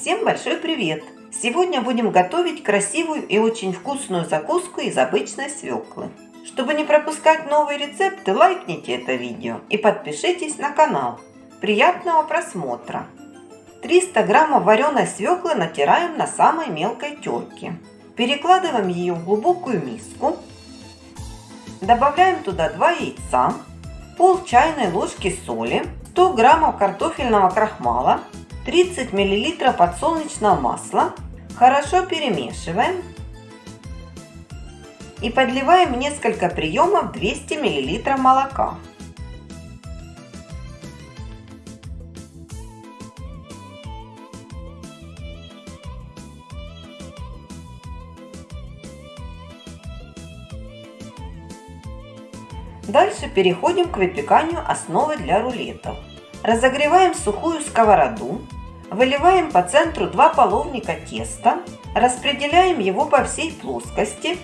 Всем большой привет! Сегодня будем готовить красивую и очень вкусную закуску из обычной свеклы. Чтобы не пропускать новые рецепты, лайкните это видео и подпишитесь на канал. Приятного просмотра! 300 граммов вареной свеклы натираем на самой мелкой терке. Перекладываем ее в глубокую миску. Добавляем туда 2 яйца, пол чайной ложки соли, 100 граммов картофельного крахмала, 30 мл подсолнечного масла. Хорошо перемешиваем. И подливаем несколько приемов 200 мл молока. Дальше переходим к выпеканию основы для рулетов. Разогреваем сухую сковороду, выливаем по центру два половника теста, распределяем его по всей плоскости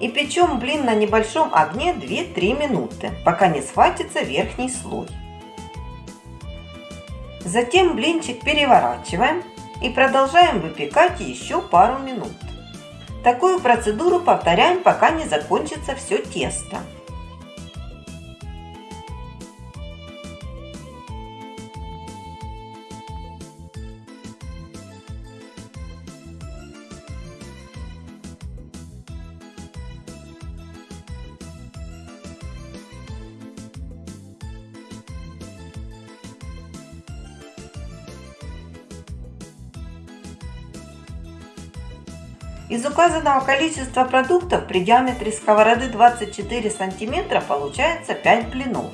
и печем блин на небольшом огне 2-3 минуты, пока не схватится верхний слой. Затем блинчик переворачиваем и продолжаем выпекать еще пару минут. Такую процедуру повторяем, пока не закончится все тесто. Из указанного количества продуктов при диаметре сковороды 24 сантиметра получается 5 блинов.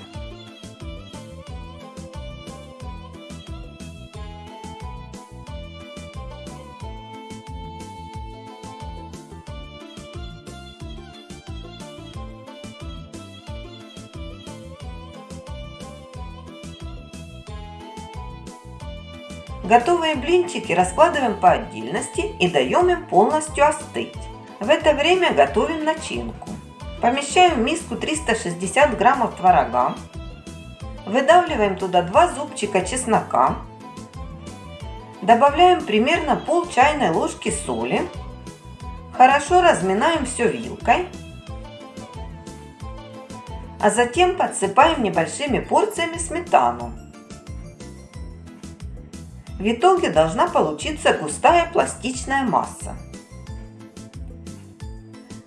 Готовые блинчики раскладываем по отдельности и даем им полностью остыть. В это время готовим начинку. Помещаем в миску 360 граммов творога. Выдавливаем туда 2 зубчика чеснока. Добавляем примерно пол чайной ложки соли. Хорошо разминаем все вилкой. А затем подсыпаем небольшими порциями сметану. В итоге должна получиться густая пластичная масса.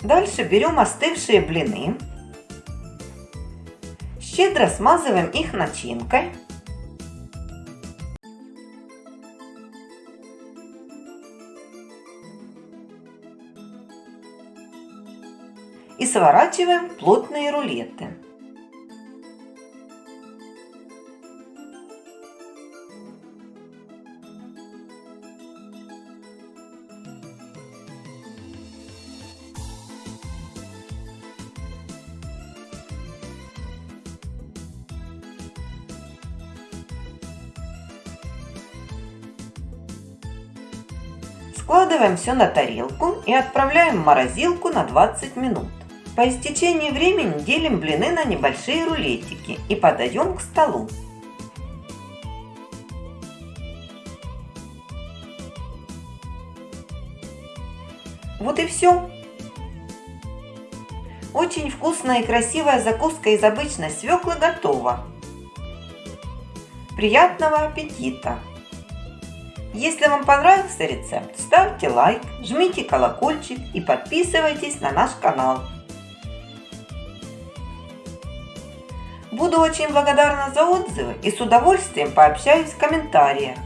Дальше берем остывшие блины, щедро смазываем их начинкой. И сворачиваем плотные рулеты. Складываем все на тарелку и отправляем в морозилку на 20 минут. По истечении времени делим блины на небольшие рулетики и подаем к столу. Вот и все. Очень вкусная и красивая закуска из обычной свеклы готова. Приятного аппетита! Если вам понравился рецепт, ставьте лайк, жмите колокольчик и подписывайтесь на наш канал. Буду очень благодарна за отзывы и с удовольствием пообщаюсь в комментариях.